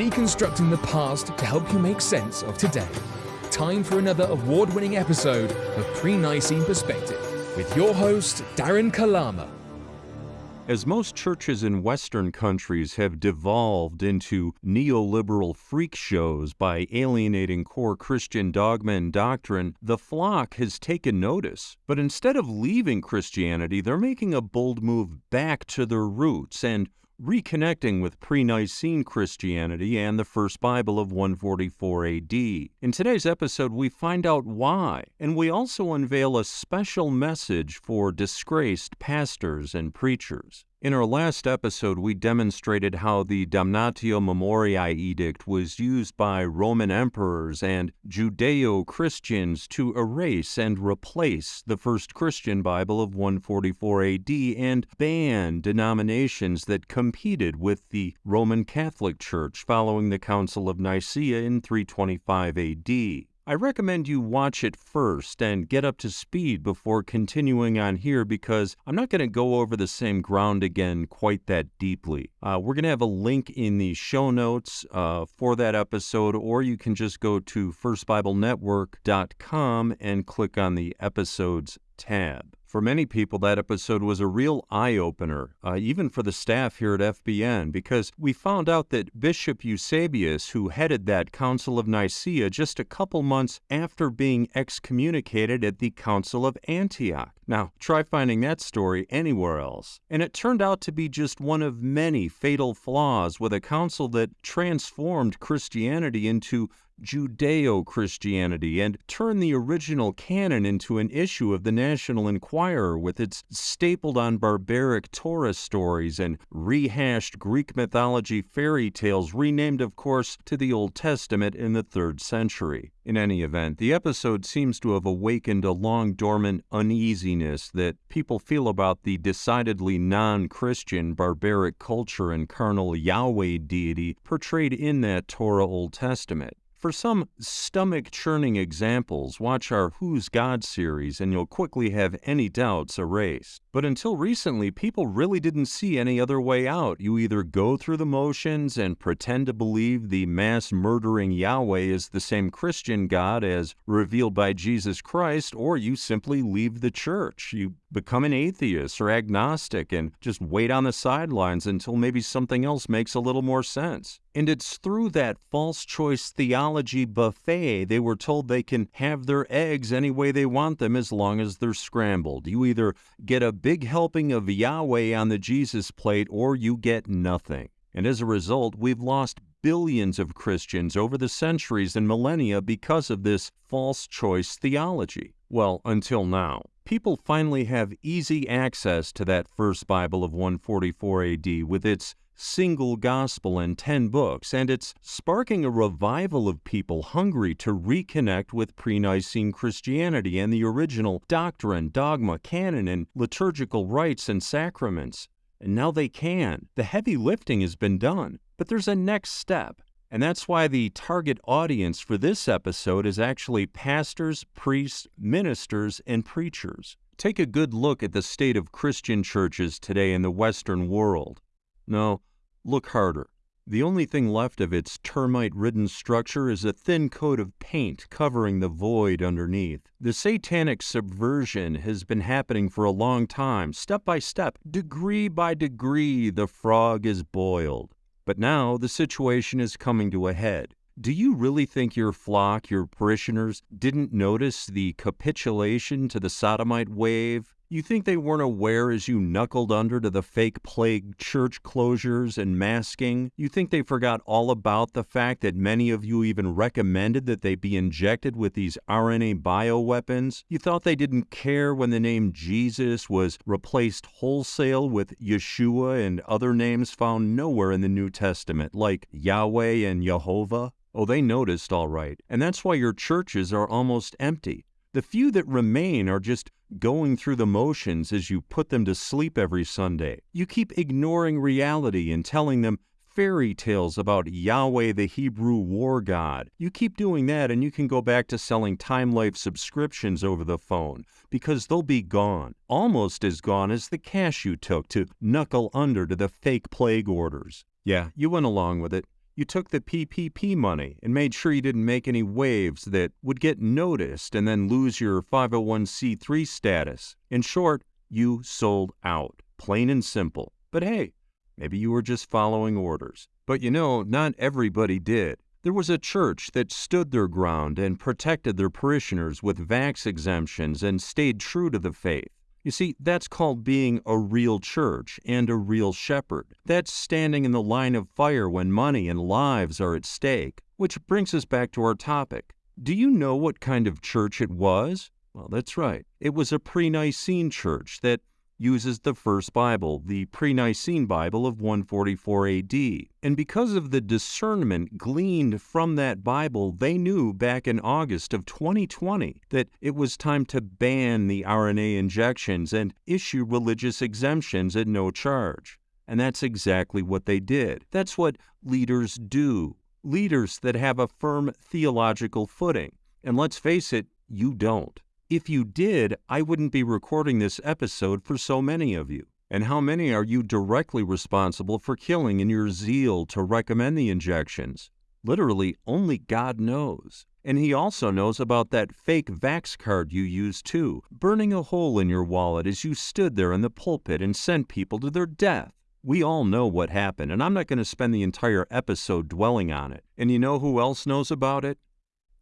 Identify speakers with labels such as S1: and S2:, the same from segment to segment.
S1: deconstructing the past to help you make sense of today. Time for another award winning episode of Pre Nicene Perspective with your host, Darren Kalama.
S2: As most churches in Western countries have devolved into neoliberal freak shows by alienating core Christian dogma and doctrine, the flock has taken notice. But instead of leaving Christianity, they're making a bold move back to their roots and reconnecting with pre Nicene Christianity and the First Bible of 144 AD. In today's episode, we find out why, and we also unveil a special message for disgraced pastors and preachers. In our last episode, we demonstrated how the Damnatio Memoriae edict was used by Roman emperors and Judeo Christians to erase and replace the first Christian Bible of 144 AD and ban denominations that competed with the Roman Catholic Church following the Council of Nicaea in 325 AD. I recommend you watch it first and get up to speed before continuing on here because I'm not going to go over the same ground again quite that deeply. Uh, we're going to have a link in the show notes uh, for that episode, or you can just go to firstbiblenetwork.com and click on the episodes tab. For many people, that episode was a real eye opener, uh, even for the staff here at FBN, because we found out that Bishop Eusebius, who headed that Council of Nicaea just a couple months after being excommunicated at the Council of Antioch. Now, try finding that story anywhere else. And it turned out to be just one of many fatal flaws with a council that transformed Christianity into Judeo Christianity and turn the original canon into an issue of the National Enquirer with its stapled on barbaric Torah stories and rehashed Greek mythology fairy tales, renamed, of course, to the Old Testament in the third century. In any event, the episode seems to have awakened a long dormant uneasiness that people feel about the decidedly non Christian barbaric culture and carnal Yahweh deity portrayed in that Torah Old Testament. For some stomach churning examples, watch our Who's God series and you'll quickly have any doubts erased. But until recently, people really didn't see any other way out. You either go through the motions and pretend to believe the mass murdering Yahweh is the same Christian God as revealed by Jesus Christ, or you simply leave the church. You become an atheist or agnostic and just wait on the sidelines until maybe something else makes a little more sense. And it's through that false choice theology buffet they were told they can have their eggs any way they want them as long as they're scrambled. You either get a big helping of Yahweh on the Jesus plate or you get nothing. And as a result, we've lost billions of Christians over the centuries and millennia because of this false choice theology. Well, until now. People finally have easy access to that first Bible of 144 AD with its single gospel and 10 books, and it's sparking a revival of people hungry to reconnect with pre Nicene Christianity and the original doctrine, dogma, canon, and liturgical rites and sacraments. And now they can. The heavy lifting has been done. But there's a next step. And that's why the target audience for this episode is actually pastors, priests, ministers, and preachers. Take a good look at the state of Christian churches today in the Western world. No, Look harder. The only thing left of its termite ridden structure is a thin coat of paint covering the void underneath. The satanic subversion has been happening for a long time. Step by step, degree by degree, the frog is boiled. But now the situation is coming to a head. Do you really think your flock, your parishioners, didn't notice the capitulation to the sodomite wave? You think they weren't aware as you knuckled under to the fake plague church closures and masking? You think they forgot all about the fact that many of you even recommended that they be injected with these RNA bioweapons? You thought they didn't care when the name Jesus was replaced wholesale with Yeshua and other names found nowhere in the New Testament, like Yahweh and Jehovah? Oh, they noticed all right, and that's why your churches are almost empty. The few that remain are just going through the motions as you put them to sleep every Sunday. You keep ignoring reality and telling them fairy tales about Yahweh, the Hebrew war god. You keep doing that, and you can go back to selling Time Life subscriptions over the phone because they'll be gone, almost as gone as the cash you took to knuckle under to the fake plague orders. Yeah, you went along with it. You took the PPP money and made sure you didn't make any waves that would get noticed and then lose your 501c3 status. In short, you sold out, plain and simple. But hey, maybe you were just following orders. But you know, not everybody did. There was a church that stood their ground and protected their parishioners with vax exemptions and stayed true to the faith. You see, that's called being a real church and a real shepherd. That's standing in the line of fire when money and lives are at stake. Which brings us back to our topic. Do you know what kind of church it was? Well, that's right. It was a pre Nicene church that uses the first Bible, the pre Nicene Bible of 144 AD. And because of the discernment gleaned from that Bible, they knew back in August of 2020 that it was time to ban the RNA injections and issue religious exemptions at no charge. And that's exactly what they did. That's what leaders do. Leaders that have a firm theological footing. And let's face it, you don't. If you did, I wouldn't be recording this episode for so many of you. And how many are you directly responsible for killing in your zeal to recommend the injections? Literally, only God knows. And He also knows about that fake Vax card you used too, burning a hole in your wallet as you stood there in the pulpit and sent people to their death. We all know what happened, and I'm not going to spend the entire episode dwelling on it. And you know who else knows about it?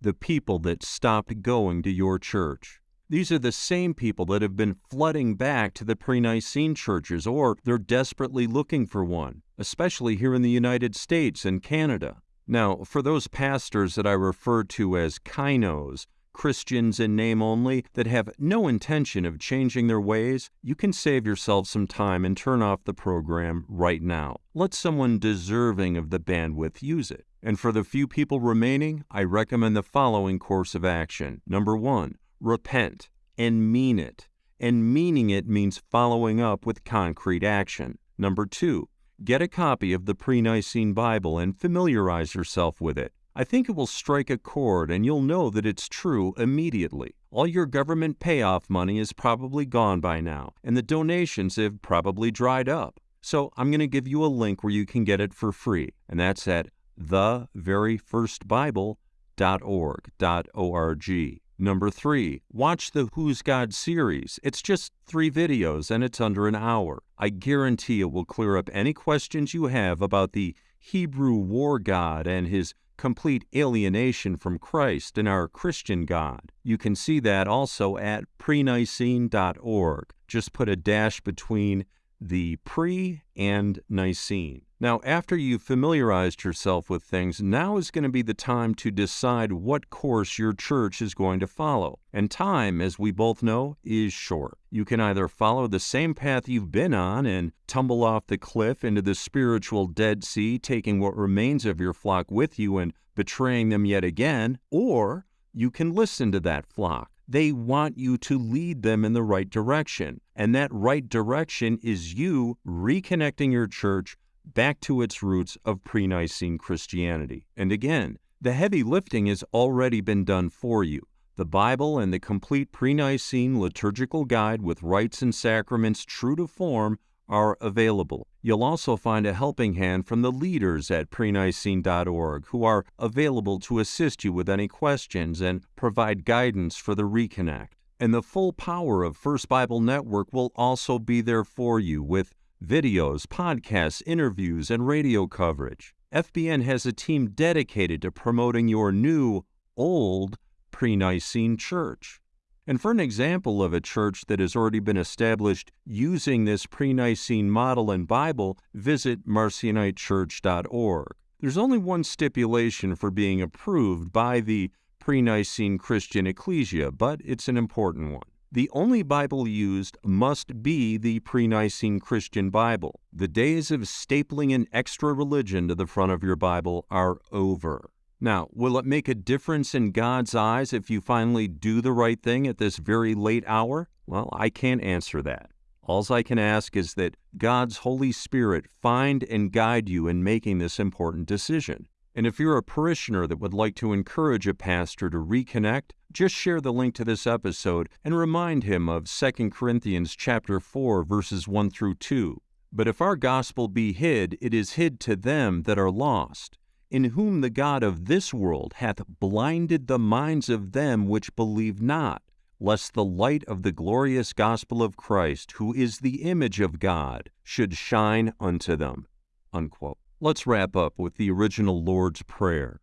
S2: The people that stopped going to your church. These are the same people that have been flooding back to the pre Nicene churches, or they're desperately looking for one, especially here in the United States and Canada. Now, for those pastors that I refer to as kinos, Christians in name only, that have no intention of changing their ways, you can save yourself some time and turn off the program right now. Let someone deserving of the bandwidth use it. And for the few people remaining, I recommend the following course of action. Number one, repent and mean it. And meaning it means following up with concrete action. Number two, get a copy of the pre Nicene Bible and familiarize yourself with it. I think it will strike a chord and you'll know that it's true immediately. All your government payoff money is probably gone by now, and the donations have probably dried up. So I'm going to give you a link where you can get it for free, and that's at theveryfirstbible.org. O-R-G. Number three, watch the Who's God series. It's just three videos and it's under an hour. I guarantee it will clear up any questions you have about the Hebrew war god and his complete alienation from Christ and our Christian God. You can see that also at prenicene.org. Just put a dash between the pre and Nicene. Now, after you've familiarized yourself with things, now is going to be the time to decide what course your church is going to follow. And time, as we both know, is short. You can either follow the same path you've been on and tumble off the cliff into the spiritual Dead Sea, taking what remains of your flock with you and betraying them yet again, or you can listen to that flock they want you to lead them in the right direction. And that right direction is you reconnecting your church back to its roots of pre Nicene Christianity. And again, the heavy lifting has already been done for you. The Bible and the complete pre Nicene liturgical guide with rites and sacraments true to form are available. You'll also find a helping hand from the leaders at prenicene.org who are available to assist you with any questions and provide guidance for the reconnect. And the full power of First Bible Network will also be there for you with videos, podcasts, interviews, and radio coverage. FBN has a team dedicated to promoting your new, old, pre Nicene church. And for an example of a church that has already been established using this pre Nicene model and Bible, visit marcionitechurch.org. There's only one stipulation for being approved by the pre Nicene Christian Ecclesia, but it's an important one. The only Bible used must be the pre Nicene Christian Bible. The days of stapling an extra religion to the front of your Bible are over. Now, will it make a difference in God's eyes if you finally do the right thing at this very late hour? Well, I can't answer that. All I can ask is that God's Holy Spirit find and guide you in making this important decision. And if you're a parishioner that would like to encourage a pastor to reconnect, just share the link to this episode and remind him of 2 Corinthians chapter 4 verses 1 through 2. But if our gospel be hid, it is hid to them that are lost in whom the God of this world hath blinded the minds of them which believe not, lest the light of the glorious gospel of Christ, who is the image of God, should shine unto them. Unquote. Let's wrap up with the original Lord's Prayer.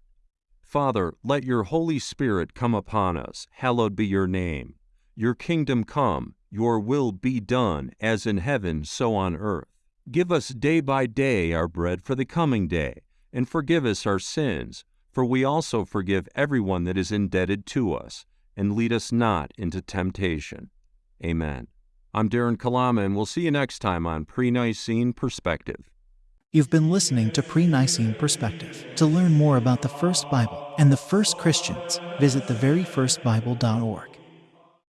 S2: Father, let your Holy Spirit come upon us. Hallowed be your name. Your kingdom come, your will be done, as in heaven, so on earth. Give us day by day our bread for the coming day, and forgive us our sins, for we also forgive everyone that is indebted to us, and lead us not into temptation. Amen. I'm Darren Kalama, and we'll see you next time on Pre Nicene Perspective.
S3: You've been listening to Pre Nicene Perspective. To learn more about the First Bible and the first Christians, visit theveryfirstbible.org.